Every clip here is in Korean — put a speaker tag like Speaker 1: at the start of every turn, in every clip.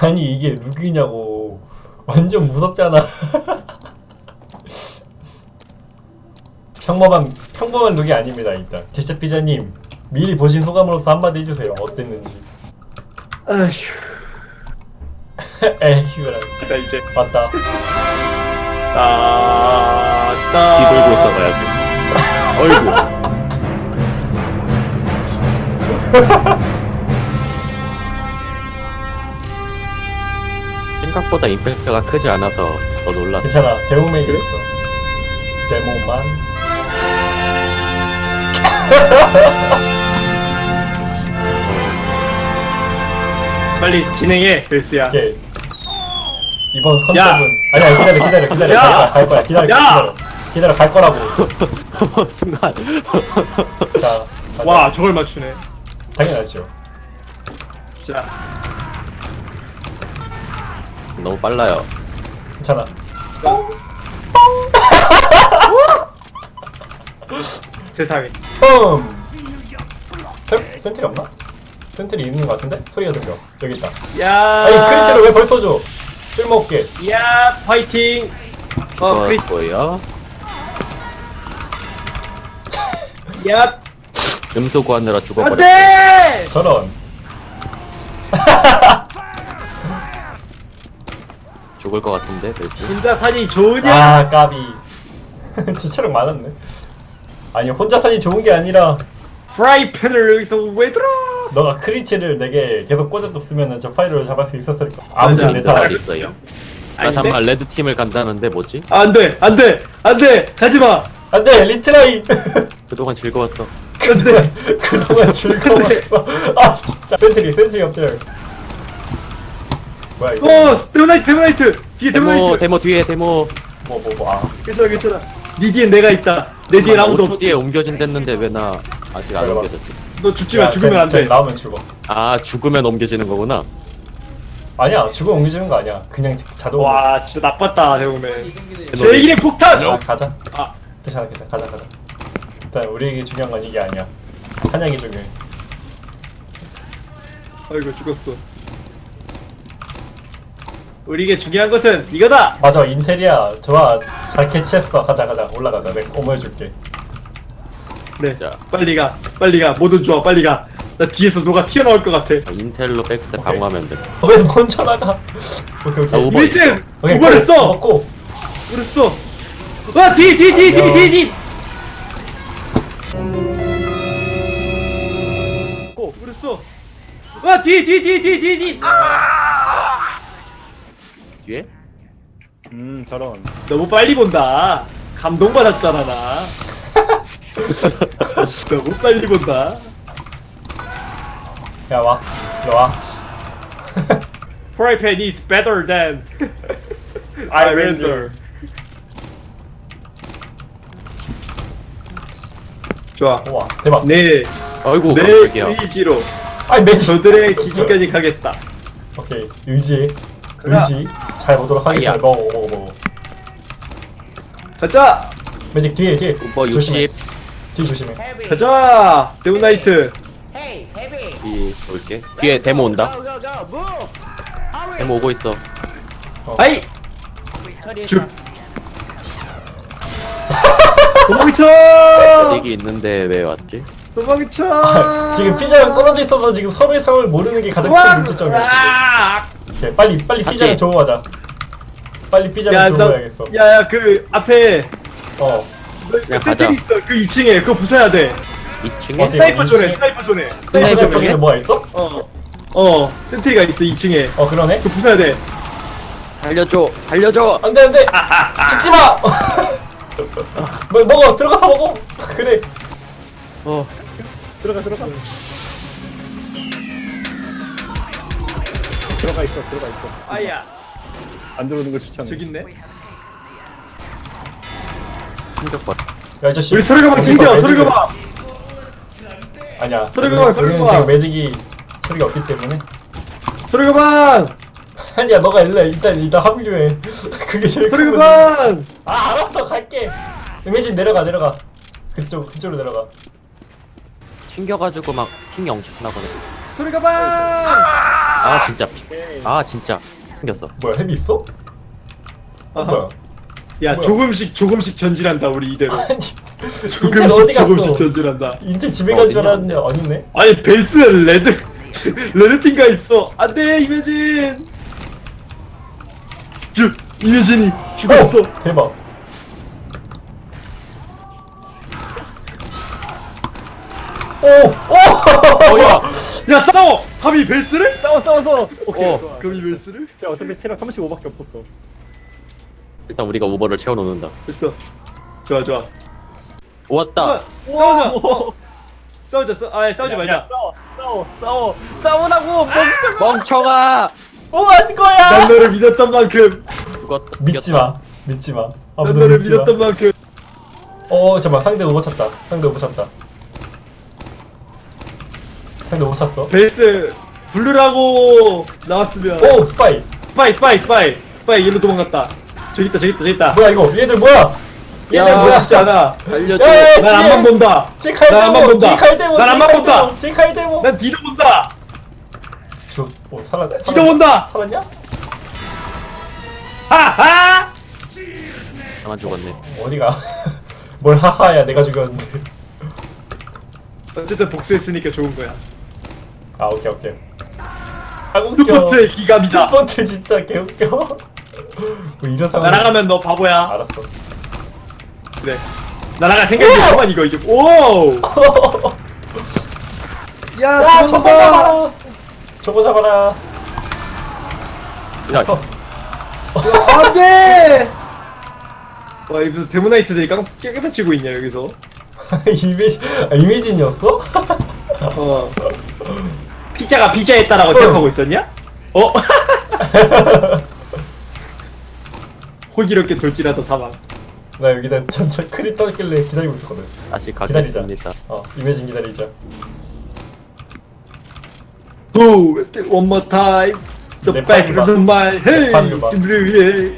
Speaker 1: 아니 이게 룩이냐고. 완전 무섭잖아. 평범한 평범한 룩이 아닙니다 일단. 제작 피자님 미리 보신 소감으로서 한마디 해주세요. 어땠는지.
Speaker 2: 아휴.
Speaker 1: 에휴라
Speaker 2: 나 이제
Speaker 1: 맞다.
Speaker 2: 따따
Speaker 3: 뒤돌고 있어봐야지. 어이구. 생각보다 임팩트가 크지 않아서 더 놀랐어.
Speaker 1: 괜찮아. 데모맨이 있어. 데모만.
Speaker 2: 빨리 진행해 벨스야.
Speaker 1: 오케이. 이번
Speaker 2: 야!
Speaker 1: 컨셉은 아니야 기다려 기다려 기다려.
Speaker 2: 야!
Speaker 1: 갈 거야. 기다려
Speaker 2: 야!
Speaker 1: 기다려. 기다려 갈 거라고.
Speaker 3: 순간.
Speaker 1: 자.
Speaker 2: 와 저걸 맞추네.
Speaker 1: 당연하죠.
Speaker 2: 자
Speaker 3: 너무 빨라요.
Speaker 1: 괜찮아.
Speaker 2: 세상에.
Speaker 1: 음 센- sentry 없나? sentry 있는 것 같은데? 소리가 들려. 여기 있다.
Speaker 2: 야!
Speaker 1: 아니 crits를 왜 벌써 줘? 쓸모없게.
Speaker 2: 야 파이팅! 어 크리
Speaker 3: 그거고요.
Speaker 2: 야!
Speaker 3: 음소 구하느라 죽어버렸어.
Speaker 2: 안돼!
Speaker 1: 저런
Speaker 3: 죽을 것 같은데, 벨스.
Speaker 2: 혼자 사니 좋으냐
Speaker 1: 아 까비 진짜 체력 많았네 아니 혼자 사니 좋은 게 아니라
Speaker 2: 프라이팬을 여기서 왜 들어
Speaker 1: 너가 크리치를 내게 계속 꽂아뒀으면 저 파이를 잡을 수 있었을까
Speaker 2: 맞아.
Speaker 1: 아무튼
Speaker 3: 내말
Speaker 1: 탓.
Speaker 3: 있어요. 나
Speaker 2: 아닌데?
Speaker 3: 잠깐 레드 팀을 간다는데 뭐지?
Speaker 2: 안돼 안 돼 안 돼 가지 마
Speaker 1: 안돼 리트라이
Speaker 3: 그동안 즐거웠어.
Speaker 2: 안 돼
Speaker 1: 그동안 즐거웠어 아 진짜 센트리 센트리 없들 뭐야 이거?
Speaker 2: 어 데모나이트 데모나이트. 뒤에
Speaker 3: 데모,
Speaker 2: 데모나이트.
Speaker 3: 데모 뒤에 데모.
Speaker 1: 뭐뭐 뭐 아.
Speaker 2: 괜찮아 괜찮아. 네 뒤엔 내가 있다. 내 뒤엔 아무도
Speaker 3: 5초
Speaker 2: 없지.
Speaker 3: 뒤에 옮겨진댔는데 왜 나 아직 안. 옮겨졌지?
Speaker 2: 너 죽지마 죽으면 안돼.
Speaker 1: 나오면 죽어.
Speaker 3: 아 죽으면 옮겨지는 거구나.
Speaker 1: 아니야 죽으면 옮겨지는 거 아니야. 그냥 자동.
Speaker 2: 와 진짜 나빴다 대우맨
Speaker 3: 데모
Speaker 2: 제일의 폭탄!
Speaker 1: 아, 가자.
Speaker 2: 아.
Speaker 1: 괜찮아 괜찮아 가자 가자. 일단 우리에게 중요한 건 이게 아니야. 사냥이 중요해.
Speaker 2: 아이고 죽었어 우리에게 중요한 것은 이거다!
Speaker 1: 맞아 인테리아 좋아. 잘 캐치했어. 가자 가자. 올라가자. 내가 어머해줄게.
Speaker 2: 네
Speaker 3: 자.
Speaker 2: 빨리 가. 빨리 가. 뭐든 좋아. 빨리 가나 뒤에서 누가 튀어나올 것 같아.
Speaker 3: 아, 인텔로 백스텝 강화하면 돼.
Speaker 1: 왜 먼저 나가. 오케이
Speaker 3: 아,
Speaker 1: 오케이.
Speaker 3: 오버.
Speaker 2: 1층
Speaker 1: 오케이
Speaker 2: 오버를 써!
Speaker 1: 먹고.
Speaker 2: 그랬어 와뒤 뒤 뒤 뒤 뒤 뒤! 고 그랬어 와뒤 뒤 뒤 뒤 뒤 뒤
Speaker 3: 뒤에?
Speaker 4: 음 저런.
Speaker 2: 너무 빨리 본다. 감동받았잖아 나. 너무 빨리 본다.
Speaker 1: 야와. 일로와.
Speaker 2: 프라이팬 is better than I render. 좋아.
Speaker 1: 우와 대박.
Speaker 2: 내,
Speaker 3: 아이고
Speaker 2: 내. 의지로
Speaker 1: 아니 매직
Speaker 2: 저들의 기지까지 가겠다.
Speaker 1: 오케이 의지.
Speaker 2: 가 자.
Speaker 1: 의지 잘 보도록 하겠습니다
Speaker 3: 아이야.
Speaker 1: 먹어 먹어 먹어
Speaker 2: 가자
Speaker 1: 매직 뒤에 뒤에
Speaker 3: 오버
Speaker 1: 조심해
Speaker 3: 60.
Speaker 1: 뒤 조심해
Speaker 2: 가자 데모나이트
Speaker 5: Hey, heavy!
Speaker 3: 뒤 올게. 뒤에 데모 온다. 데모 오고 있어.
Speaker 2: 아이
Speaker 5: 처리했다.
Speaker 2: 쭉 도망쳐
Speaker 3: 얘기 있는데 왜 왔지?
Speaker 2: 도망쳐
Speaker 1: 지금 피자랑 떨어져 있어서 지금 서로의 상황을 모르는 게 가장 큰 문제점이야
Speaker 2: 아!
Speaker 1: 오케이, 빨리 빨리
Speaker 3: 같이.
Speaker 1: 피자를 주고 가자 빨리 피자를
Speaker 2: 야,
Speaker 1: 주고
Speaker 2: 너,
Speaker 1: 가야겠어
Speaker 2: 야, 야, 그 앞에 어그 sentry 있어. 그 2층에 그거 부숴야 돼.
Speaker 3: 2층에?
Speaker 1: 어디?
Speaker 2: sniper zone에? sniper zone에.
Speaker 3: sniper sniper
Speaker 1: 쪽에
Speaker 3: 쪽에?
Speaker 1: 뭐가 있어?
Speaker 2: 어, 어, sentry가 있어 2층에.
Speaker 1: 어 그러네
Speaker 2: 그거 부숴야 돼.
Speaker 3: 살려줘! 살려줘!
Speaker 1: 안돼 안돼 죽지 마 뭐, 먹어 들어가서 먹어 그래
Speaker 3: 어.
Speaker 4: 들어가 들어가 들어가 있어 들어가 있어
Speaker 2: 아야,
Speaker 4: 안 들어오는 거 추천해
Speaker 2: 저기 있네.
Speaker 3: 충격받.
Speaker 1: 야 아저씨
Speaker 2: 우리 서류가방 챙겨, 서류가방.
Speaker 1: 아니야
Speaker 2: 서류가방, 서류가방.
Speaker 1: 지금 매직이 소리가 없기 때문에
Speaker 2: 서류가방,
Speaker 1: 아니야 너가 일단 일단 일단 합류해 그게 제일.
Speaker 2: 서류가방.
Speaker 1: 아 알았어 갈게 매직 내려가 내려가 그쪽 그쪽으로 내려가
Speaker 3: 튕겨가지고 막 핑이 엄청 나거든.
Speaker 2: 서류가방.
Speaker 3: 아 진짜. 피- 아 진짜. 생겼어.
Speaker 1: 뭐야 햄이 있어? 어,
Speaker 2: 아하.
Speaker 1: 뭐야
Speaker 2: 야
Speaker 1: 뭐야?
Speaker 2: 조금씩 조금씩 전진한다 우리 이대로.
Speaker 1: 아니
Speaker 2: 조금씩? 조금씩 전진한다.
Speaker 1: 인텔 집에 간 줄 알았는데 아니네?
Speaker 2: 아니 벨스 레드 레드팀가 있어. 안돼 이매진. 주 이매진이 죽었어.
Speaker 1: 어, 대박. 오! 오!
Speaker 3: 어 야
Speaker 2: 야 싸워 감히 벨스를?
Speaker 4: 싸워 싸워 싸워. 오케이.
Speaker 3: 어.
Speaker 4: 좋아
Speaker 2: 감히 벨스를?
Speaker 4: 자 어차피 체력 35밖에 없었어.
Speaker 3: 일단 우리가 오버를 채워놓는다.
Speaker 2: 됐어. 좋아 좋아.
Speaker 3: 왔다.
Speaker 2: 아, 싸우자. 어. 싸우자 싸, 아 싸우지 말자.
Speaker 4: 싸워 싸워 싸워. 싸우라고 멈춰
Speaker 3: 멍청아!
Speaker 1: 뭐한 거야!
Speaker 2: 난 너를 믿었던 만큼.
Speaker 3: 죽었
Speaker 1: 믿지 마 믿지 마.
Speaker 2: 난 너를 믿었던 만큼.
Speaker 1: 어 잠깐만. 상대 오버 찼다. 상대 오버 찼다 상대 오버 찼어
Speaker 2: 벨스 블루라고 나왔으면
Speaker 1: 오 스파이.
Speaker 2: 스파이 스파이 스파이. 스파이 일로 도망갔다. 저기 있다 저기 있다 저기 있다.
Speaker 1: 뭐야 이거? 얘들 뭐야? 얘들
Speaker 3: 야,
Speaker 1: 뭐야?
Speaker 2: 너 진짜
Speaker 3: 달려줘.
Speaker 1: 야, 야,
Speaker 2: 난 앞만 본다.
Speaker 1: 제칼
Speaker 2: 난
Speaker 1: 데모
Speaker 2: 본다.
Speaker 1: 제칼
Speaker 2: 난 앞만 본다.
Speaker 1: 제칼 데모.
Speaker 2: 난 뒤도 본다.
Speaker 1: 죽오 살았
Speaker 2: 뒤도 본다.
Speaker 1: 살았냐?
Speaker 2: 하하!
Speaker 3: 나만 죽었네.
Speaker 1: 어디가? 뭘 하하야 내가 죽였는데.
Speaker 2: 어쨌든 복수했으니까 좋은 거야
Speaker 1: 아 오케이 오케이. 아 웃겨.
Speaker 2: 투포트의 기감이다.
Speaker 1: 첫 번째 진짜 개웃겨. 뭐 이런 상황
Speaker 2: 날아가면 너 바보야.
Speaker 1: 알았어.
Speaker 2: 그래. 날아갈 생각이 그만 이거 이제 오! 야
Speaker 1: 야 저거 잡아라. 저거 잡아라.
Speaker 3: 야.
Speaker 2: 안돼! 와 여기서 데모나이트들이 깡 깨끗해지고 있냐 여기서?
Speaker 1: 이메지 아, 이메진이었어?
Speaker 2: 어 피자가 피자했다라고 생각하고 있었냐? 어? 호기롭게 돌진하다 사망.
Speaker 1: 나 여기다 전체 크리 떠길래 기다리고 있었거든.
Speaker 3: 다시
Speaker 1: 기다리자
Speaker 3: 가겠습니다.
Speaker 1: 어 이메진 기다리자.
Speaker 2: Do it one more time? The
Speaker 1: 내
Speaker 2: back of the my Hey
Speaker 1: 팔을 봐.
Speaker 2: 준비를 위해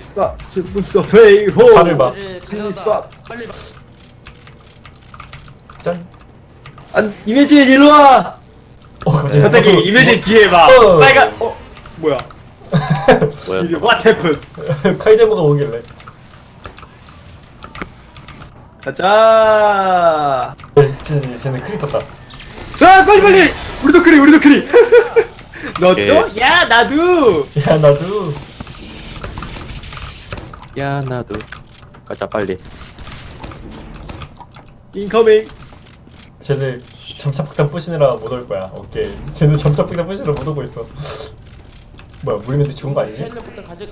Speaker 2: 스무서 페이 호
Speaker 1: 팔을 봐. 짠.
Speaker 2: 안 이매진 일로 와
Speaker 1: 어, 갑자기
Speaker 2: 갑자기
Speaker 1: 나도-
Speaker 2: 이매진 뒤에 봐
Speaker 1: 어.
Speaker 2: 빨간 어 뭐야?
Speaker 3: 뭐야?
Speaker 2: 이게 what happened?
Speaker 1: 카이데모가 오길래.
Speaker 2: 가자!
Speaker 1: 네, 쟤네, 쟤네 크리 떴다.
Speaker 2: 아 빨리 빨리! 우리도 크리 우리도 크리!
Speaker 3: 오케이.
Speaker 2: 너도? 야 나도!
Speaker 1: 야 나도.
Speaker 3: 야 나도. 가자 빨리.
Speaker 2: incoming
Speaker 1: 쟤네 점착 폭탄 부시느라 못 올 거야. 오케이. 쟤네 점착 폭탄 부시느라 못 오고 있어. 뭐야 무리맨도 죽은 거 아니지?
Speaker 5: 가져.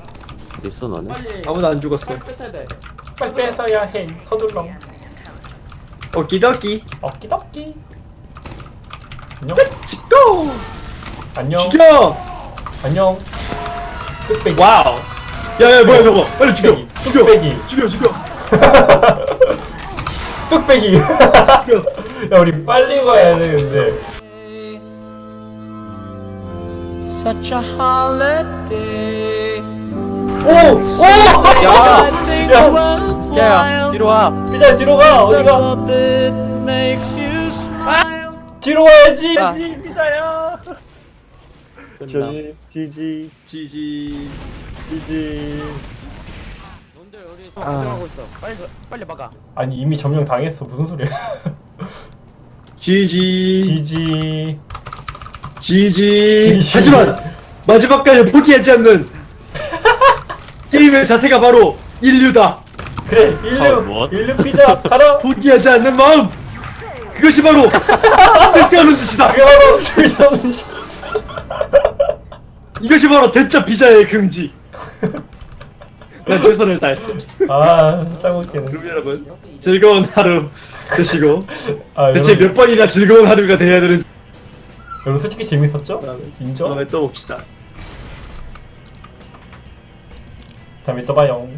Speaker 3: 있어
Speaker 5: 빨리.
Speaker 2: 아무도 안 죽었어.
Speaker 5: 뺏어야 돼.
Speaker 1: 빨리 뺏어야 해 서둘렁
Speaker 2: 오키도키.
Speaker 1: 어끼덕끼 안녕.
Speaker 2: 치고!
Speaker 1: 안녕.
Speaker 2: 죽여!
Speaker 1: 안녕. 뚝배기.
Speaker 2: 와우. 야야 뭐야 저거. 빨리 죽여. 죽여.
Speaker 1: 뚝배기.
Speaker 2: 죽여 죽여.
Speaker 1: 뚝배기.
Speaker 2: 죽여
Speaker 1: 야 우리 빨리 가야 되는데
Speaker 6: Such a holiday.
Speaker 1: 오! 오!
Speaker 3: 야!
Speaker 1: 야!
Speaker 3: 야야 뒤로 와
Speaker 1: 피자 뒤로 가 어디가
Speaker 6: smile.
Speaker 1: 뒤로 와야지
Speaker 3: 아.
Speaker 4: 피자야 저지 지지
Speaker 2: 지지
Speaker 4: 지지
Speaker 5: 놈들 우리 속
Speaker 3: 아.
Speaker 5: 있어 빨리 빨리 막아
Speaker 1: 아니 이미 점령 당했어 무슨 소리야
Speaker 2: 지지.
Speaker 1: 지지.
Speaker 2: 지지. 하지만 마지막까지 포기하지 않는 게임의 자세가 바로 인류다.
Speaker 1: 그래
Speaker 3: 아,
Speaker 1: 일류
Speaker 3: 뭐?
Speaker 1: 일류 피자 가라
Speaker 2: 포기하지 않는 마음. 그것이 바로 쓸데없는 짓이다.
Speaker 1: 그게 바로 피자는
Speaker 2: 이것이 바로 대짜 피자의 금지. 난 최선을 다했어
Speaker 1: 아 짱 웃기네.
Speaker 2: 그럼 여러분. 즐거운 하루 되시고
Speaker 1: 아
Speaker 2: 대체
Speaker 1: 여러분,
Speaker 2: 몇 번이나 즐거운 하루가 돼야 되는지.
Speaker 1: 여러분 솔직히 재밌었죠? 인정?
Speaker 2: 다음에 또 봅시다.
Speaker 1: 다음에 또 봐요